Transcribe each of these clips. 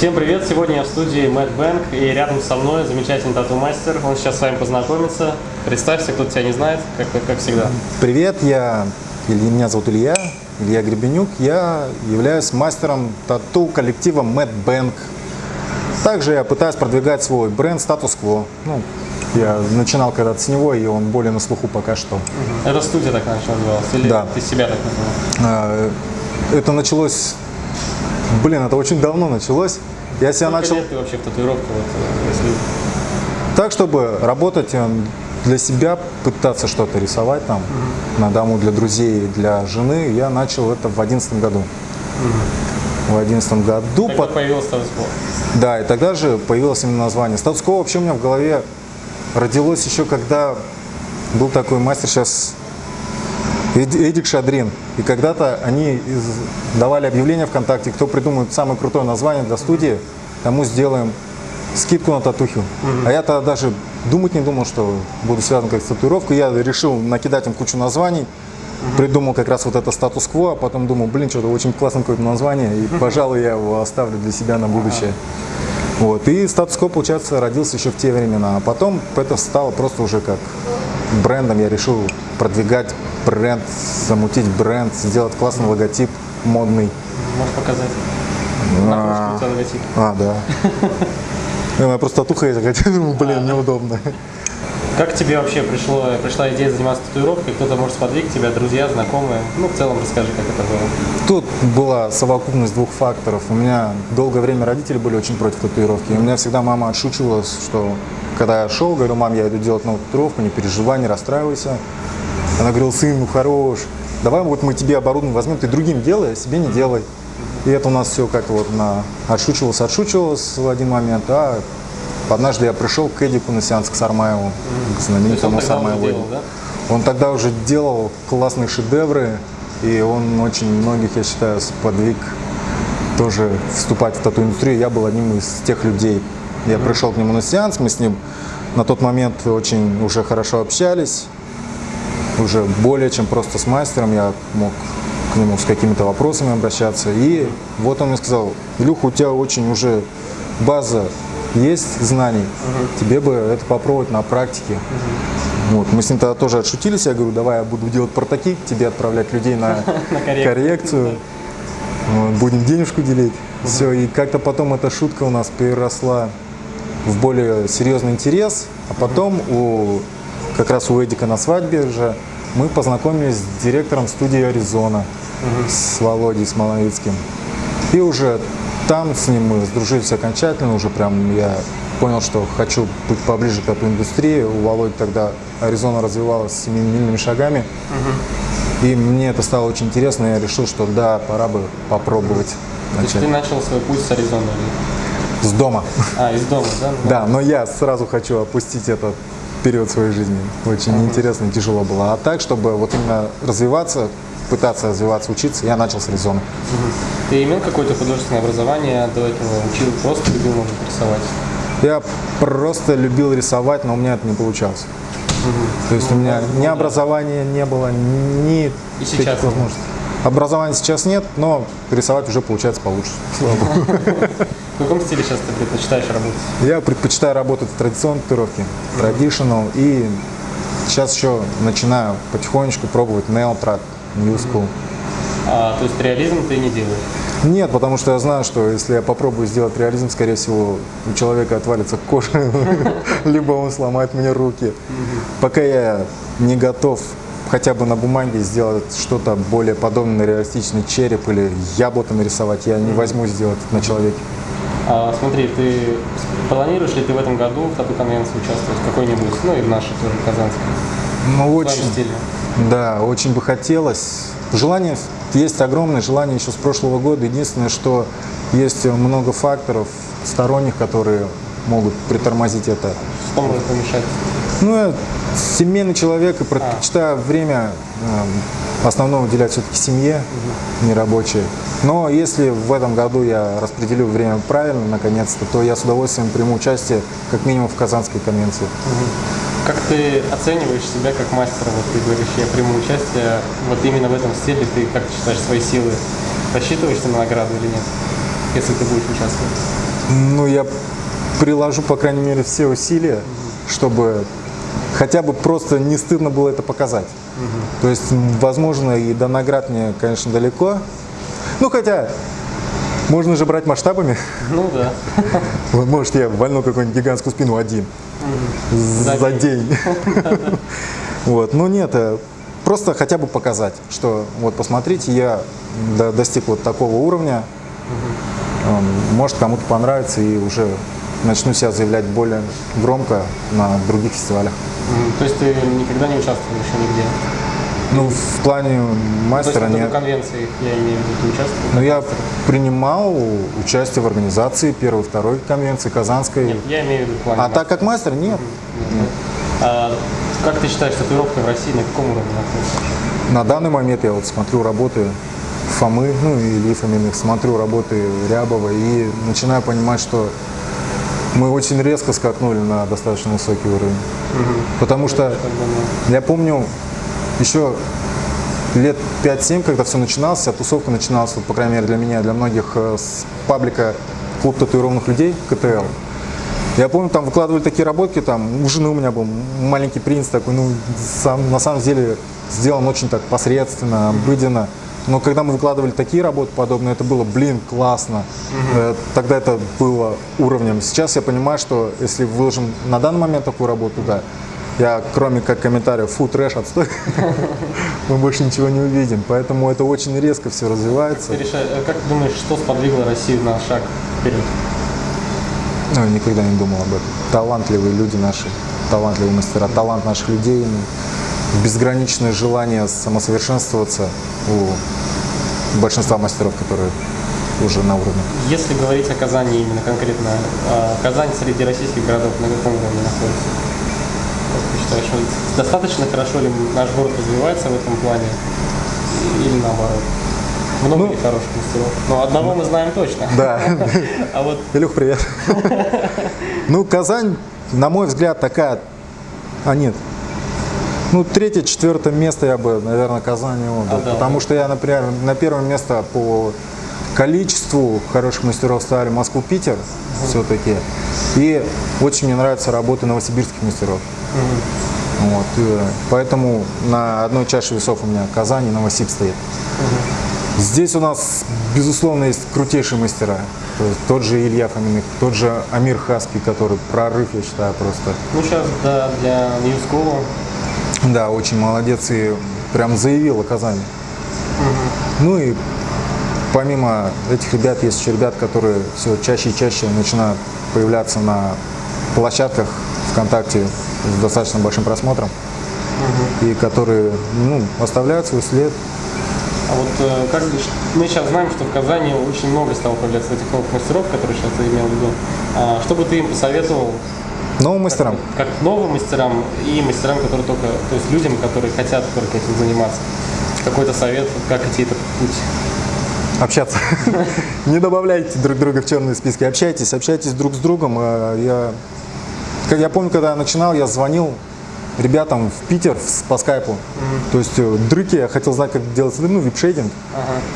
Всем привет! Сегодня я в студии Мэтт Бэнк и рядом со мной замечательный тату-мастер. Он сейчас с вами познакомится. Представься, кто тебя не знает, как, как всегда. Привет, я, меня зовут Илья, Илья Гребенюк. Я являюсь мастером тату коллектива Мэтт Бэнк. Также я пытаюсь продвигать свой бренд Quo. Ну, я начинал когда-то с него, и он более на слуху пока что. Это студия так начала называлась? Или Да. ты себя так назвал? А, Это началось, блин, это очень давно началось. Я себя Сколько начал лет ты вообще в татуировке? Вот, э, если... так, чтобы работать э, для себя, пытаться что-то рисовать там на дому для друзей, для жены. Я начал это в одиннадцатом году. В одиннадцатом году. Когда Пот- появился статус Да, и тогда же появилось именно название. Статус вообще у меня в голове родилось еще, когда был такой мастер сейчас Эдик Шадрин. И когда-то они давали объявление ВКонтакте, кто придумает самое крутое название для студии, тому сделаем скидку на татуху. А я тогда даже думать не думал, что буду связан как с татуировкой. Я решил накидать им кучу названий, придумал как раз вот это статус-кво, а потом думал, блин, что-то очень классное какое-то название, и, пожалуй, я его оставлю для себя на будущее. Вот. И статус-кво, получается, родился еще в те времена. А потом это стало просто уже как брендом. Я решил продвигать бренд, замутить бренд, сделать классный логотип, модный. Можешь показать? На у тебя логотип. А, да. У меня просто татуха есть, хотя думаю, блин, неудобно. Как тебе вообще пришло, пришла идея заниматься татуировкой? Кто-то может сподвиг тебя, друзья, знакомые? Ну, в целом расскажи, как это было. Тут была совокупность двух факторов. У меня долгое время родители были очень против татуировки. И у меня всегда мама отшучивалась, что когда я шел, говорю, мам, я иду делать новую татуировку, не переживай, не расстраивайся. Она говорила, сын, ну хорош, давай вот мы тебе оборудование возьмем, ты другим делай, а себе не делай. И это у нас все как вот на отшучивалось, отшучивалось в один момент, а однажды я пришел к Эдику на сеанс к Сармаеву, к То знаменитому он Сармаеву. делал, да? Он тогда уже делал классные шедевры, и он очень многих, я считаю, сподвиг тоже вступать в тату-индустрию. Я был одним из тех людей. Я пришел к нему на сеанс, мы с ним на тот момент очень уже хорошо общались, уже более чем просто с мастером, я мог к нему с какими-то вопросами обращаться. И вот он мне сказал, Илюха, у тебя очень уже база есть знаний, тебе бы это попробовать на практике. Вот. Мы с ним тогда тоже отшутились, я говорю, давай я буду делать прототип, тебе отправлять людей на, коррекцию. будем денежку делить. Все, и как-то потом эта шутка у нас переросла в более серьезный интерес, а потом у, как раз у Эдика на свадьбе же мы познакомились с директором студии Аризона, с Володей Смоловицким. И уже там с ним мы сдружились окончательно, уже прям я понял, что хочу быть поближе к этой индустрии. У Володи тогда Аризона развивалась семимильными шагами. И мне это стало очень интересно, я решил, что да, пора бы попробовать То есть ты начал свой путь с Аризоны? С дома. А, из дома, да? Да, но я сразу хочу опустить этот период своей жизни. Очень интересно и тяжело было. А так, чтобы вот именно развиваться, пытаться развиваться, учиться, я начал с Аризоны. Ты имел какое-то художественное образование до этого? Учил, просто любил, может, рисовать? Я просто любил рисовать, но у меня это не получалось. То есть у меня ни образования не было, ни И сейчас нет? Образования сейчас нет, но рисовать уже получается получше. В каком стиле сейчас ты предпочитаешь работать? Я предпочитаю работать в традиционной татуировке, traditional, и сейчас еще начинаю потихонечку пробовать neotrad, new school. А, то есть реализм ты не делаешь? Нет, потому что я знаю, что если я попробую сделать реализм, скорее всего, у человека отвалится кожа, либо он сломает мне руки. Пока я не готов хотя бы на бумаге сделать что-то более подобное на реалистичный череп или яблоко нарисовать, я не возьму сделать на человеке. А, смотри, ты планируешь ли ты в этом году в тату-конвенции участвовать в какой-нибудь, ну и в нашей тоже казанской, Ну, очень, стиле? Да, очень бы хотелось. Желание есть огромное, желание еще с прошлого года. Единственное, что есть много факторов сторонних, которые могут притормозить это. Что может помешать? Ну, я семейный человек и предпочитаю время эм, основное уделять все-таки семье, не рабочее. Но если в этом году я распределю время правильно, наконец-то, то я с удовольствием приму участие как минимум в Казанской конвенции. Как ты оцениваешь себя как мастера? Вот ты говоришь, я приму участие вот именно в этом стиле. Ты как ты считаешь свои силы? Рассчитываешь ты на награду или нет, если ты будешь участвовать? Ну, я приложу, по крайней мере, все усилия, чтобы хотя бы просто не стыдно было это показать. То есть, возможно, и до наград мне, конечно, далеко. Ну, хотя, можно же брать масштабами. Ну да. Может, я вольну какую-нибудь гигантскую спину один За за день. день. Вот, ну нет, э, просто хотя бы показать, что вот посмотрите, я до- достиг вот такого уровня, Эм, может кому-то понравится и уже начну себя заявлять более громко на других фестивалях. То есть ты никогда не участвовал еще нигде? Ну, в плане То есть мастера вот в нет. конвенции, я имею в виду, ты участвовал? Но я принимал участие в организации первой, второй конвенции, Казанской. Нет, я имею в виду в плане А так как мастер, нет. А как ты считаешь, татуировка в России на каком уровне находится? На данный момент я вот смотрю работы Фомы, ну и Ильи Фоминых, смотрю работы Рябова и начинаю понимать, что мы очень резко скакнули на достаточно высокий уровень. Потому что я помню еще лет 5-7, когда все начиналось, а тусовка начиналась, вот, по крайней мере для меня, для многих, э, с паблика «Клуб татуированных людей» КТЛ. Я помню, там выкладывали такие работки, там у жены у меня был маленький принц такой, ну, сам, на самом деле сделан очень так посредственно, обыденно. Но когда мы выкладывали такие работы подобные, это было, блин, классно. Э, Тогда это было уровнем. Сейчас я понимаю, что если выложим на данный момент такую работу, да, я кроме как комментариев, фу, трэш, отстой, мы больше ничего не увидим. Поэтому это очень резко все развивается. ты решаешь, э, как ты думаешь, что сподвигло Россию на шаг вперед? Ну, никогда не думал об этом. Талантливые люди наши, талантливые мастера, талант наших людей, безграничное желание самосовершенствоваться у большинства мастеров, которые уже на уровне. Если говорить о Казани именно конкретно, а, Казань среди российских городов на каком уровне находится? Как ты считаешь, достаточно хорошо ли наш город развивается в этом плане или наоборот? Много Ну, ли хороших мастеров? Но одного мы знаем точно. Да. А вот Илюх, привет. Ну, Казань, на мой взгляд, такая... А, нет. Ну, третье, четвертое место я бы, наверное, Казани отдал. Отдал, потому да. что я, например, на первое место по количеству хороших мастеров ставили Москву-Питер все-таки. И очень мне нравятся работы новосибирских мастеров. Вот, и поэтому на одной чаше весов у меня Казань и Новосиб стоит. Здесь у нас, безусловно, есть крутейшие мастера. То есть тот же Илья Фоминых, тот же Амир Хаский, который прорыв, я считаю, просто. ну сейчас да, для School Да, очень молодец и прям заявил о Казани. Ну и помимо этих ребят, есть еще ребят, которые все чаще и чаще начинают появляться на площадках ВКонтакте с достаточно большим просмотром. И которые ну, оставляют свой след. А вот э, как мы сейчас знаем, что в Казани очень много стало появляться этих новых мастеров, которые сейчас ты имел в виду. А что бы ты им посоветовал Новым мастерам. как новым мастерам и мастерам, которые только, то есть людям, которые хотят только этим заниматься? Какой-то совет, как идти этот путь? общаться. Не добавляйте друг друга в черные списки. Общайтесь, общайтесь друг с другом. Э, Я, как я помню, когда я начинал, я звонил ребятам в Питер с- по скайпу. То есть э, дрыки, я хотел знать, как делать, ну, вип-шейдинг.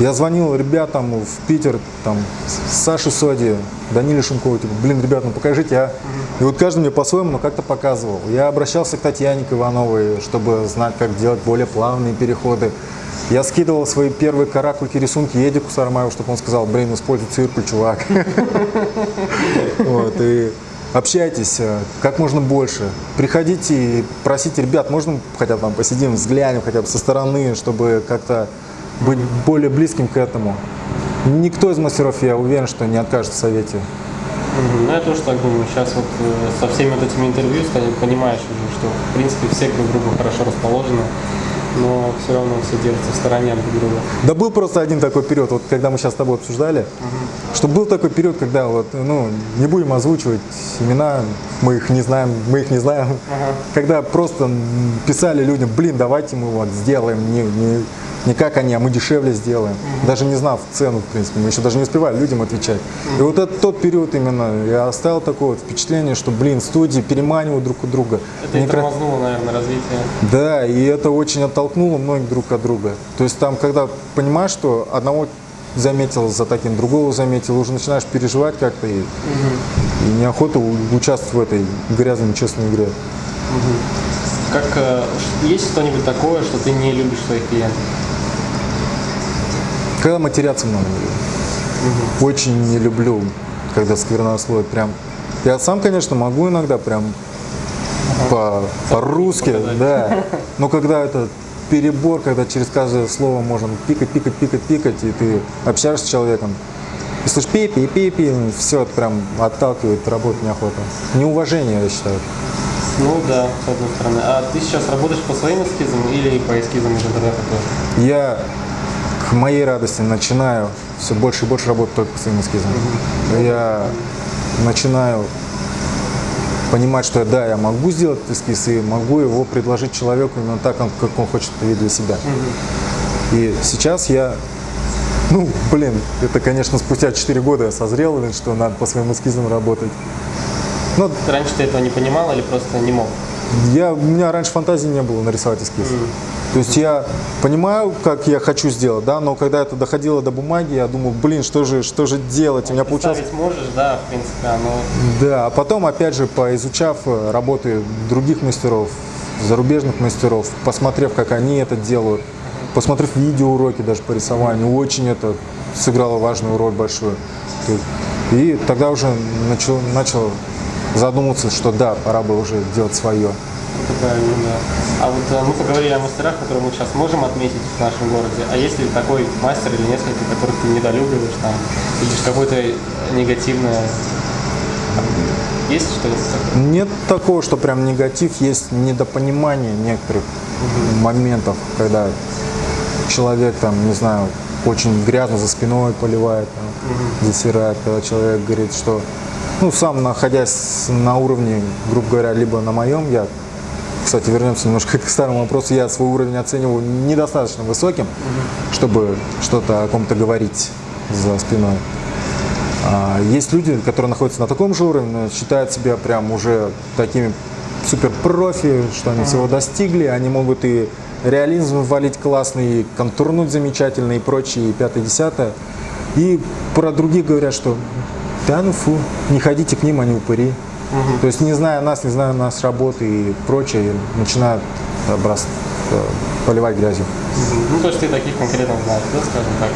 Я звонил ребятам в Питер, там, Саше Соди, Даниле Шумкову, типа, блин, ребят, ну покажите, а. И вот каждый мне по-своему, но как-то показывал. Я обращался к Татьяне Ивановой, чтобы знать, как делать более плавные переходы. Я скидывал свои первые каракульки, рисунки Едику Сармаеву, чтобы он сказал, блин, используй циркуль, чувак. Вот, и общайтесь э, как можно больше. Приходите и просите, ребят, можно хотя бы там посидим, взглянем хотя бы со стороны, чтобы как-то быть более близким к этому. Никто из мастеров, я уверен, что не откажет в совете. Ну, я тоже так думаю. Сейчас вот э, со всеми вот этими интервью понимаешь уже, что, в принципе, все друг другу хорошо расположены, но все равно все держатся в стороне друг друга. Да был просто один такой период, вот когда мы сейчас с тобой обсуждали, что был такой период, когда вот, ну, не будем озвучивать имена, мы их не знаем, мы их не знаем, когда просто писали людям, блин, давайте мы вот сделаем, не, не, не как они, а мы дешевле сделаем, даже не знав цену, в принципе, мы еще даже не успевали людям отвечать. И вот это тот период именно, я оставил такое вот впечатление, что, блин, студии переманивают друг у друга. Это и тормознуло, наверное, развитие. да, и это очень оттолкнуло многих друг от друга. То есть там, когда понимаешь, что одного заметил, за таким другого заметил, уже начинаешь переживать как-то и, и неохота участвовать в этой грязной, нечестной игре. Как, э, есть что-нибудь такое, что ты не любишь своих клиентах? Когда матерятся много люблю. Очень не люблю, когда сквернословие прям. Я сам, конечно, могу иногда прям по- по-русски, показать. да. Но когда это перебор, когда через каждое слово можно пикать, пикать, пикать, пикать, и ты общаешься с человеком, и слышишь пи пи пи пи все это прям отталкивает, работать неохота. Неуважение, я считаю. Ну да, с одной стороны. А ты сейчас работаешь по своим эскизам или по эскизам из интернета тоже? Я к моей радости начинаю все больше и больше работать только по своим эскизам. Я начинаю понимать, что да, я могу сделать эскиз и могу его предложить человеку именно так, как он хочет это видеть для себя. И сейчас я, ну, блин, это, конечно, спустя 4 года я созрел, что надо по своим эскизам работать. Но Раньше ты этого не понимал или просто не мог? я, у меня раньше фантазии не было нарисовать эскиз. То есть я понимаю, как я хочу сделать, да, но когда это доходило до бумаги, я думал, блин, что же, что же делать? У меня получалось... Можешь, да, в принципе, оно... Да, а потом, опять же, поизучав э, работы других мастеров, зарубежных мастеров, посмотрев, как они это делают, посмотрев видеоуроки даже по рисованию, очень это сыграло важную роль большую. И тогда уже начал, начал задумываться, что да, пора бы уже делать свое. Правильно, да. А вот э, мы поговорили о мастерах, которые мы сейчас можем отметить в нашем городе. А есть ли такой мастер или несколько, которых ты недолюбливаешь там? Видишь какое-то негативное... Есть что-то такое? Нет такого, что прям негатив, есть недопонимание некоторых моментов, когда человек там, не знаю, очень грязно за спиной поливает, там, засирает, когда человек говорит, что, ну, сам находясь на уровне, грубо говоря, либо на моем, я, кстати, вернемся немножко к старому вопросу, я свой уровень оцениваю недостаточно высоким, чтобы что-то о ком-то говорить за спиной. А Есть люди, которые находятся на таком же уровне, но считают себя прям уже такими супер профи, что они всего достигли, они могут и реализм ввалить классный, и контурнуть замечательно и прочее, и пятое, десятое. И про других говорят, что да ну фу, не ходите к ним, они упыри. То есть не зная нас, не зная нас работы и прочее, начинают э, брос- э, поливать грязью. Ну, то есть ты таких конкретно знаешь, да, скажем так.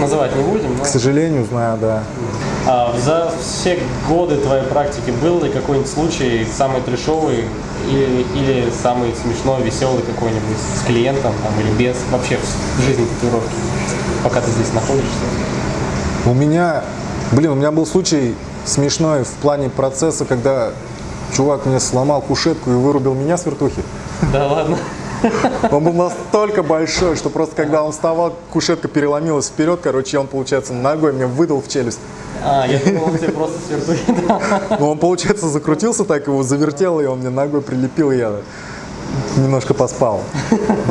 Называть не будем, но... К сожалению, знаю, да. А за все годы твоей практики был ли какой-нибудь случай самый трешовый или, или самый смешной, веселый какой-нибудь с клиентом там, или без, вообще в жизни татуировки, пока ты здесь находишься? У меня, блин, у меня был случай смешной в плане процесса, когда чувак мне сломал кушетку и вырубил меня с вертухи. Да ладно? Он был настолько большой, что просто когда он вставал, кушетка переломилась вперед, короче, он, получается, ногой мне выдал в челюсть. А, я думал, он тебе просто с вертухи. Но он, получается, закрутился так, его завертело, и он мне ногой прилепил, и я немножко поспал.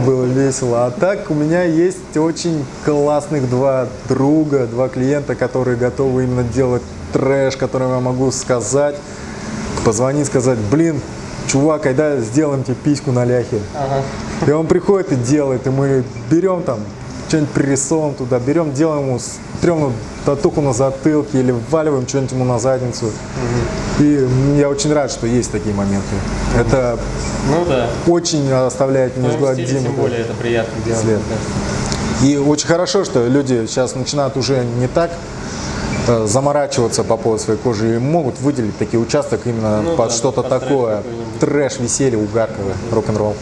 Было весело. А так у меня есть очень классных два друга, два клиента, которые готовы именно делать трэш, которым я могу сказать, позвонить, сказать, блин, чувак, когда сделаем тебе письку на ляхе. И он приходит и делает, и мы берем там, что-нибудь пририсовываем туда, берем, делаем ему стрёмную татуху на затылке или вваливаем что-нибудь ему на задницу. И я очень рад, что есть такие моменты. Это Ну да. очень оставляет стиле неизгладимый тем более это приятно делать. И очень хорошо, что люди сейчас начинают уже не так заморачиваться по поводу своей кожи и могут выделить такие участок именно Ну под да, что-то трэш такое. какой-нибудь. Трэш, веселье, угарковое, рок-н-ролл.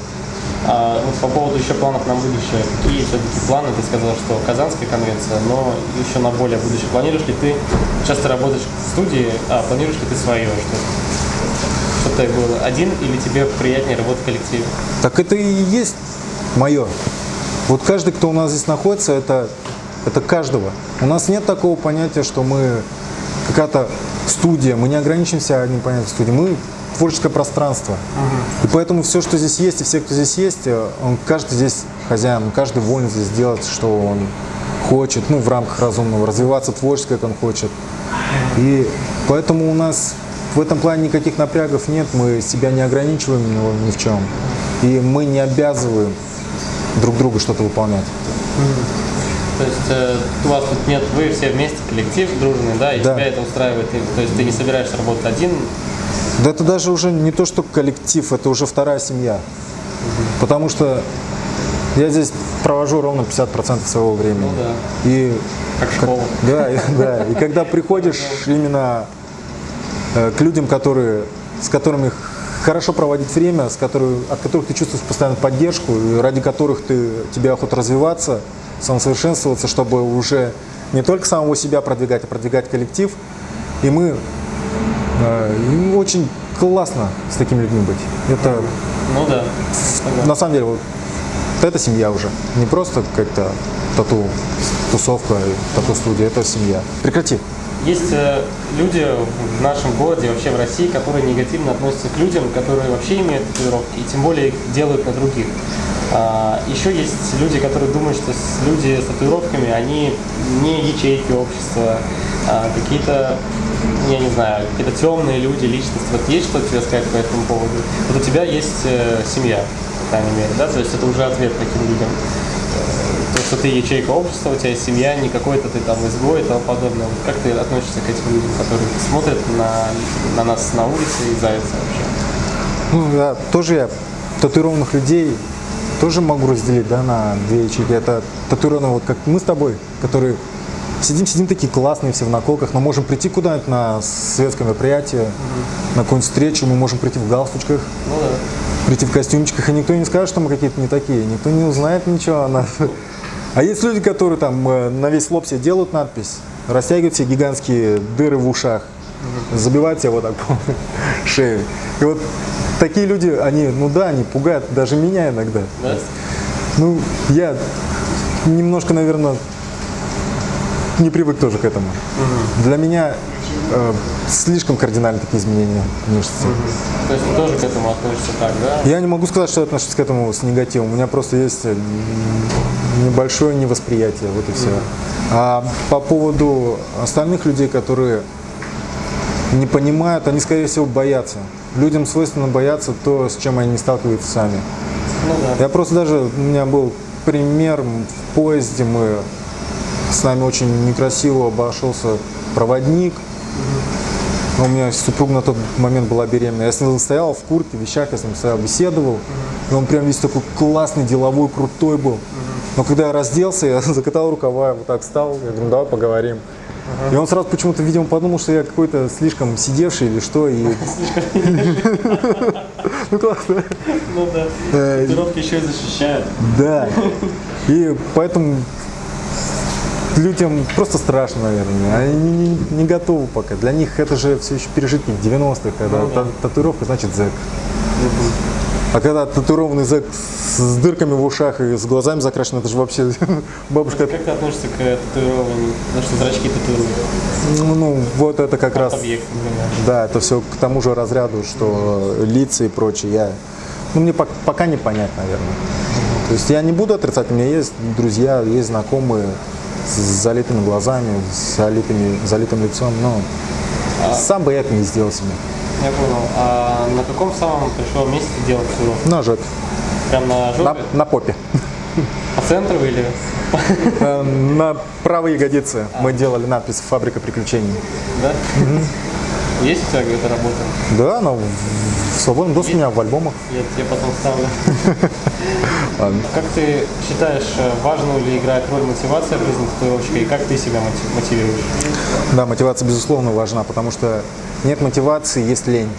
А вот по поводу еще планов на будущее. Какие все-таки планы? Ты сказал, что Казанская конвенция, но еще на более будущее. Планируешь ли ты, часто работаешь в студии, а планируешь ли ты свое? Что, что ты был один или тебе приятнее работать в коллективе? Так это и есть мое. Вот каждый, кто у нас здесь находится, это, это каждого. У нас нет такого понятия, что мы какая-то студия, мы не ограничимся одним понятием студии, мы творческое пространство. И поэтому все, что здесь есть, и все, кто здесь есть, э, он, каждый здесь хозяин, каждый волен здесь делать, что он хочет, ну, в рамках разумного, развиваться творчески, как он хочет. И поэтому у нас в этом плане никаких напрягов нет, мы себя не ограничиваем ни, ни в чем. И мы не обязываем друг друга что-то выполнять. То есть э, у вас тут нет, вы все вместе коллектив дружный, да, и Да. тебя это устраивает. И, то есть ты не собираешься работать один, Да это даже уже не то, что коллектив, это уже вторая семья. Потому что я здесь провожу ровно 50% своего времени. Ну да. И как школа. Да, и- да. И когда приходишь именно э, к людям, которые, с которыми хорошо проводить время, с которых, от которых ты чувствуешь постоянно поддержку, ради которых ты, тебе охота развиваться, самосовершенствоваться, чтобы уже не только самого себя продвигать, а продвигать коллектив. И мы э, очень классно с такими людьми быть. Это Ну да. На самом деле вот, это семья уже. Не просто как-то тату тусовка, тату-студия, это семья. Прекрати. Есть э, люди в нашем городе, вообще в России, которые негативно относятся к людям, которые вообще имеют татуировки, и тем более их делают на других. А, еще есть люди, которые думают, что люди с татуировками, они не ячейки общества, а какие-то, я не знаю, какие-то темные люди, личности. Вот есть что тебе сказать по этому поводу? Вот у тебя есть э, семья, по крайней мере, да? То есть это уже ответ таким людям. То, что ты ячейка общества, у тебя есть семья, не какой-то ты там изгой и тому подобное. Вот как ты относишься к этим людям, которые смотрят на, на нас на улице и зайца вообще? Ну, я, тоже я татуированных людей тоже могу разделить да, на две ячейки. Это татуированные, вот как мы с тобой, которые сидим, сидим такие классные все в наколках, но можем прийти куда-нибудь на светское мероприятие, на какую-нибудь встречу, мы можем прийти в галстучках, Ну да. прийти в костюмчиках, и никто не скажет, что мы какие-то не такие, никто не узнает ничего о нас. А есть люди, которые там э, на весь лоб себе делают надпись, растягивают себе гигантские дыры в ушах, забивают себе вот так шею. И вот такие люди, они, ну да, они пугают даже меня иногда. Да? Ну, я немножко, наверное, не привык тоже к этому. Для меня э, слишком кардинально такие изменения внешности. То есть ты тоже к этому относишься так, да? Я не могу сказать, что я отношусь к этому с негативом. У меня просто есть э, небольшое невосприятие, вот и все. А по поводу остальных людей, которые не понимают, они, скорее всего, боятся. Людям свойственно бояться то, с чем они не сталкиваются сами. Ну да. Я просто даже, у меня был пример в поезде, мы с нами очень некрасиво обошелся проводник. У меня супруга на тот момент была беременна. Я с ним стоял в куртке, в вещах, я с ним стоял, беседовал. И он прям весь такой классный, деловой, крутой был. Но когда я разделся, я закатал рукава, вот так встал, я говорю, «Ну, давай поговорим. И он сразу почему-то, видимо, подумал, что я какой-то слишком сидевший или что. И... Ну классно. Ну да. Э, Татуировки еще и защищают. Да. И поэтому людям просто страшно, наверное. Они не, не- готовы пока. Для них это же все еще пережитки 90-х, когда Ну да. та- татуировка значит зэк. А когда татуированный зэк с дырками в ушах и с глазами закрашен, это же вообще бабушка. Как ты относишься к татуированию? Потому что зрачки татуируют. Ну, ну, вот это как раз. Объект. Да, это все к тому же разряду, что лица и прочее. Я, ну, мне пок- пока не понять, наверное. То есть я не буду отрицать, у меня есть друзья, есть знакомые с залитыми глазами, с залитыми, залитым лицом, но сам бы я это не сделал себе. Я понял. А на каком самом пришло месте делать татуировку? На жопе, Прям на жопе? на, на попе. По центру или? Э, На правой ягодице мы делали надпись «Фабрика приключений». Да? Есть у тебя эта работа? Да, она в свободном доступе у меня в альбомах. Я тебе потом ставлю. Как ты считаешь, э, важную ли играет роль мотивация в жизни татуировщика и как ты себя мотив- мотивируешь? Да, мотивация, безусловно, важна, потому что нет мотивации, есть лень.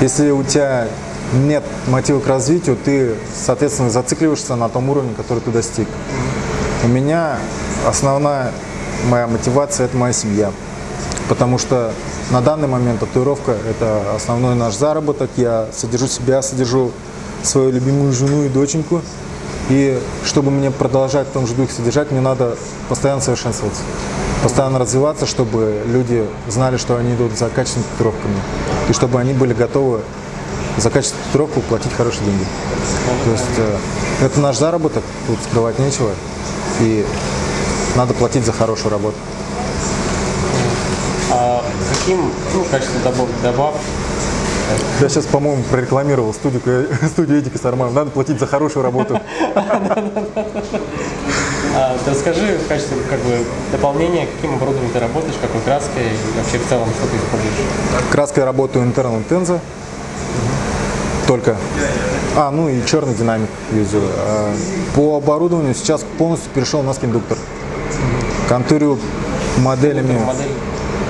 Если у тебя нет мотива к развитию, ты, соответственно, зацикливаешься на том уровне, который ты достиг. У меня основная моя мотивация – это моя семья. Потому что на данный момент татуировка – это основной наш заработок. Я содержу себя, содержу свою любимую жену и доченьку. И чтобы мне продолжать в том же духе содержать, мне надо постоянно совершенствоваться, постоянно развиваться, чтобы люди знали, что они идут за качественными татуировками. И чтобы они были готовы за качественную татуировку платить хорошие деньги. То есть э, это наш заработок, тут скрывать нечего. И надо платить за хорошую работу. А каким, ну, в качестве добав, добав Я сейчас, по-моему, прорекламировал студию, студию Эдика Сарман. Надо платить за хорошую работу. А, расскажи в качестве как бы, дополнения, каким оборудованием ты работаешь, какой краской и вообще в целом, что ты используешь. Краской работаю Internal Tenza. Только. А, ну и черный динамик юзаю. А, По оборудованию сейчас полностью перешел на скиндуктор. Контурю моделями Модель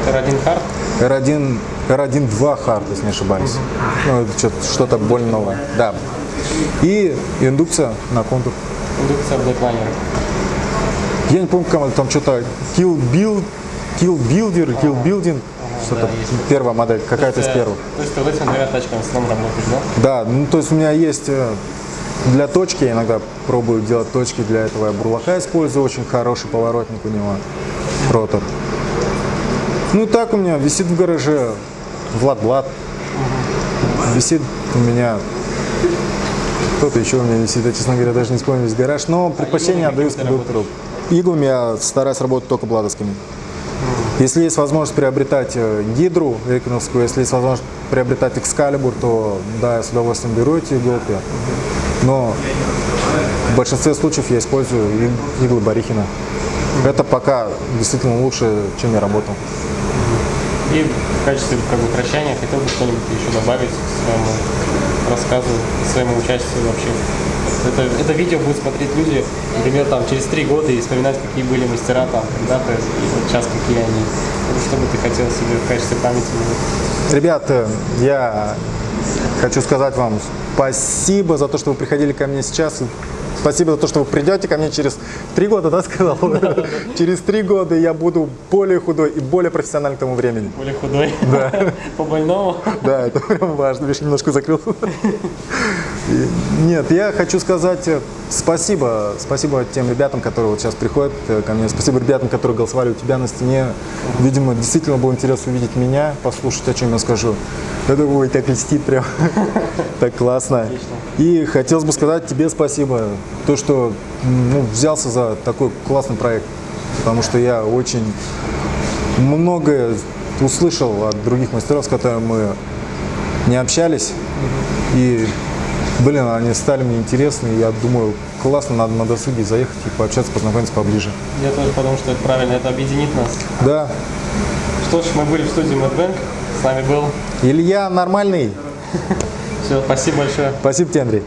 R1 Hard. R1, R1 2 Hard, если не ошибаюсь. Ну, это что-то, более новое. Да. И индукция на контур. Индукция Blackliner. Я не помню, как там что-то Kill Build, Kill Builder, Kill Building. Что-то да, первая модель, какая-то из Э, первых. То есть ты вот этими двумя тачками в основном работаешь, да? Да, ну то есть у меня есть э, для точки, я иногда пробую делать точки, для этого я бурлака использую, очень хороший поворотник у него, ротор. Ну так у меня висит в гараже Влад Влад, висит у меня, кто-то еще у меня висит, я, честно говоря, даже не вспомню весь гараж, но предпочтение иглами отдаю кондуктору. Иглами я стараюсь работать только бладовскими. Если есть возможность приобретать э, гидру реквиновскую, если есть возможность приобретать экскалибур, то да, я с удовольствием беру эти иголки. Но в большинстве случаев я использую иглы Барихина. Это пока действительно лучше, чем я работал. И в качестве как бы, прощания хотел бы что-нибудь еще добавить к своему рассказу, к своему участию вообще. Это, это видео будут смотреть люди, например, там, через три года и вспоминать, какие были мастера там когда-то, и вот сейчас какие они. Что бы ты хотел себе в качестве памяти? Ребята, я хочу сказать вам спасибо за то, что вы приходили ко мне сейчас. Спасибо за то, что вы придете ко мне через три года, да, сказал? Через три года я буду более худой и более профессиональным к тому времени. Более худой? Да. По больному? Да, это прям важно. Видишь, немножко закрыл. Нет, я хочу сказать э, спасибо. Спасибо тем ребятам, которые вот сейчас приходят э, ко мне. Спасибо ребятам, которые голосовали у тебя на стене. Видимо, действительно было интересно увидеть меня, послушать, о чем я скажу. Я думаю, ой, так льстит прям. Так классно. И хотелось бы сказать тебе спасибо. То, что ну, взялся за такой классный проект. Потому что я очень многое услышал от других мастеров, с которыми мы не общались. И, блин, они стали мне интересны. И я думаю, классно, надо на досуге заехать и пообщаться, познакомиться поближе. Я тоже подумал, что это правильно, это объединит нас. Да. Что ж, мы были в студии Madbank, с нами был. Илья нормальный. Все, спасибо большое. Спасибо тебе, Андрей.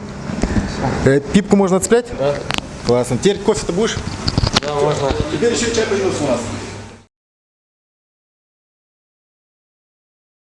Э, пипку можно отцеплять? Да, Классно. Теперь кофе-то будешь? да можно. Теперь еще чай появился у нас.